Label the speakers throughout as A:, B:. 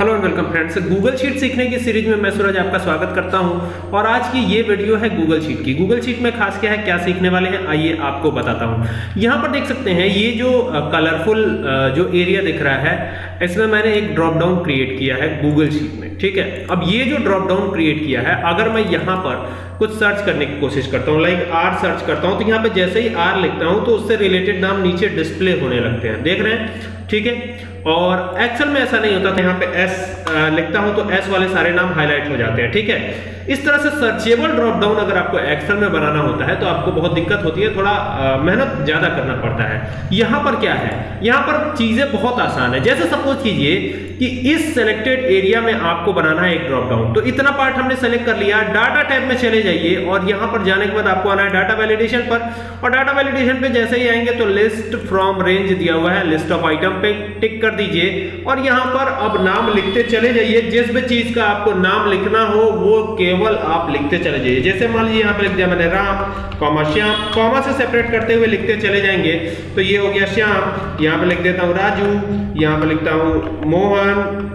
A: Hello and welcome friends Google sheet सीखने की series में मैं सूरज आपका स्वागत करता हूँ। और आज की ये वीडियो है गूगल शीट की। गूगल शीट में खास क्या है, क्या सीखने वाले हैं, आइए आपको बताता हूँ। यहाँ पर देख सकते हैं, ये जो कलरफुल जो एरिया दिख रहा है, इसमें मैंने एक ड्रॉप डाउन क्रिएट किया है गूगल शीट में, ठीक है? अब ये जो ड्रॉप डाउन क्रिएट किया है, अगर मैं यहाँ पर कुछ सर्च करने की कोशिश करता हूँ लाइक आर सर्च करता हूँ तो यहाँ पे जैसे ही आर लिखता हूँ तो उससे रिलेटेड नाम नीचे डिस्प्ले होने लगते हैं। देख रहे हैं? ठीक है? और एक्सेल में ऐसा नहीं होता था, यहाँ पे एस लिखता हूँ तो एस वाले सारे नाम हाईलाइट हो जाते हैं, ठीक है? इस तरह से सर्चेबल ड्रॉप डाउन अगर आपको एक्सेल में बनाना होता है तो आपको बहुत दिक्कत होती है, थोड़ा मेहनत ज़्यादा करना पड़ता है। यहाँ पर क्या है? यहाँ पर चीज़ें बहुत आसान है। जैसे सपोज़ कीजिए कि इस सेलेक्टेड एरिया में आपको बनाना है एक ड्रॉप डाउन तो इतना पार्ट हमने सेलेक्ट कर लिया डाटा टैब में चले जाइए और यहाँ पर जाने के बाद आपको आना है डाटा वैलिडेशन पर। और डाटा वैलिडेशन पे जैसे ही आएँगे तो लिस्ट फ्रॉम रेंज दिया हुआ है लिस्ट ऑफ़ आइटम पे टिक कर दीजिए। और यहाँ पर अब नाम लिखते चले जाइए। जिस भी चीज़ का आपको नाम लिखना हो, वो केवल आप लिखते चले जाइए। जैसे मान लीजिए यहाँ पर लिख दिया मैंने राम, कॉमा श्याम। कॉमा से सेपरेट करते हुए लिखते चले जाएँगे। तो ये हो गया श्याम। यहाँ पर लिख देता हूँ राजू। यहाँ पर लिखता हूँ मोहन।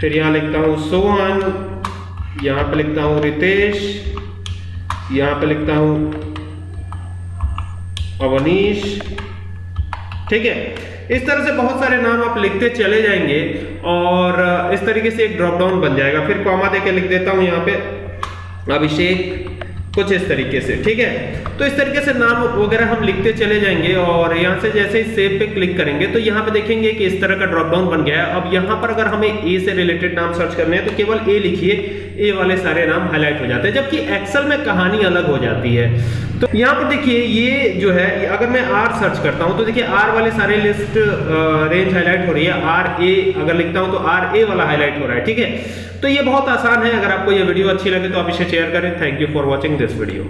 A: फिर यहाँ लिखता हूँ सोहन। यहाँ पर लिखता हूँ रितेश। यहाँ पर लिखता हूँ अवनीश। ठीक है? इस तरह से बहुत सारे नाम आप लिखते चले जाएँगे और इस तरीके से एक ड्रॉप डाउन बन जाएगा। फिर कॉमा देके लिख देता हूँ यहाँ पे। अभिषेक, कुछ इस तरीके से, ठीक है? तो इस तरीके से नाम वगैरह हम लिखते चले जाएँगे और यहाँ से जैसे ही सेव पे क्लिक करेंगे तो यहाँ पे देखेंगे कि इस तरह का ड्रॉप डाउन बन गया है। अब यहाँ पर अगर हमें ए से रिलेटेड नाम सर्च करने हैं तो केवल ए लिखिए। ए वाले सारे नाम हाईलाइट हो जाते हैं, जबकि एक्सेल में कहानी अलग हो जाती है। तो यहाँ पर देखिए, ये जो है अगर मैं आर सर्च करता हूँ तो देखिए आर वाले सारे लिस्ट रेंज हाईलाइट हो रही है। आर ए अगर लिखता हूँ तो आर ए वाला हाईलाइट हो रहा है, ठीक है? तो ये बहुत आसान है। अगर आपको ये वीडियो अच्छी लगे तो आप इसे शेयर करें। Thank you for watching this video